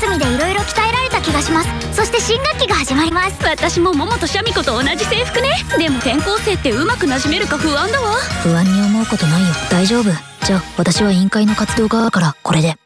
休みで色々鍛えられた気がします。そして新学期が始まります。私も桃とシャミ子と同じ制服ね。でも転校生ってうまくなじめるか不安だわ。不安に思うことないよ。大丈夫。じゃあ私は委員会の活動側からこれで。